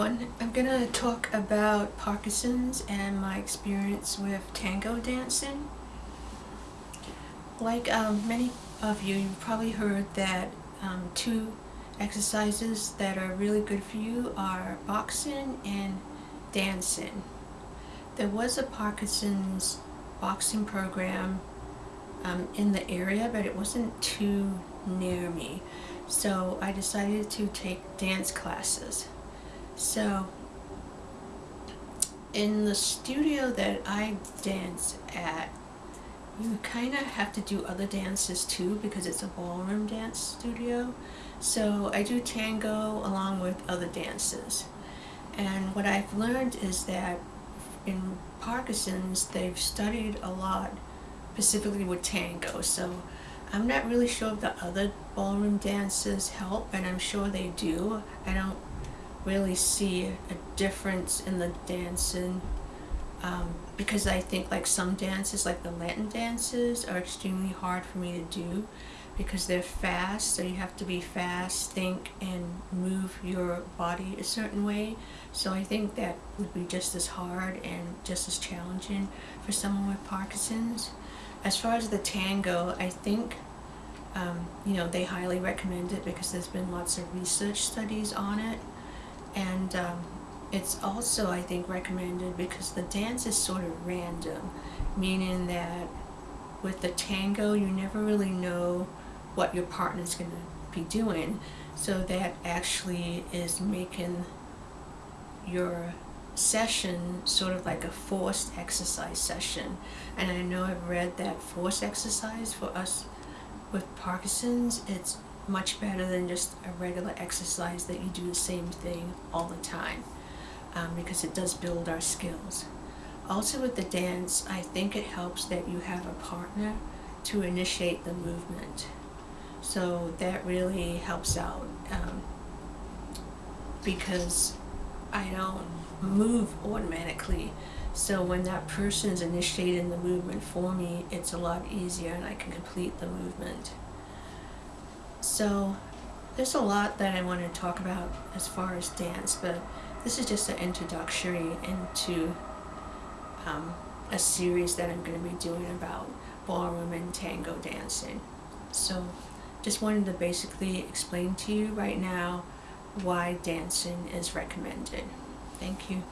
I'm gonna talk about Parkinson's and my experience with tango dancing. Like um, many of you, you've probably heard that um, two exercises that are really good for you are boxing and dancing. There was a Parkinson's boxing program um, in the area, but it wasn't too near me. So I decided to take dance classes. So in the studio that I dance at, you kind of have to do other dances too because it's a ballroom dance studio. So I do tango along with other dances. And what I've learned is that in Parkinson's, they've studied a lot specifically with tango. So I'm not really sure if the other ballroom dances help, and I'm sure they do. I don't really see a difference in the dancing um, because I think like some dances, like the Latin dances, are extremely hard for me to do because they're fast, so you have to be fast, think, and move your body a certain way. So I think that would be just as hard and just as challenging for someone with Parkinson's. As far as the tango, I think um, you know they highly recommend it because there's been lots of research studies on it and um, it's also I think recommended because the dance is sort of random meaning that with the tango you never really know what your partner's going to be doing. So that actually is making your session sort of like a forced exercise session. And I know I've read that forced exercise for us with Parkinson's it's much better than just a regular exercise that you do the same thing all the time um, because it does build our skills. Also with the dance, I think it helps that you have a partner to initiate the movement. So that really helps out um, because I don't move automatically. So when that person is initiating the movement for me, it's a lot easier and I can complete the movement. So there's a lot that I want to talk about as far as dance, but this is just an introductory into um, a series that I'm going to be doing about ballroom and tango dancing. So just wanted to basically explain to you right now why dancing is recommended. Thank you.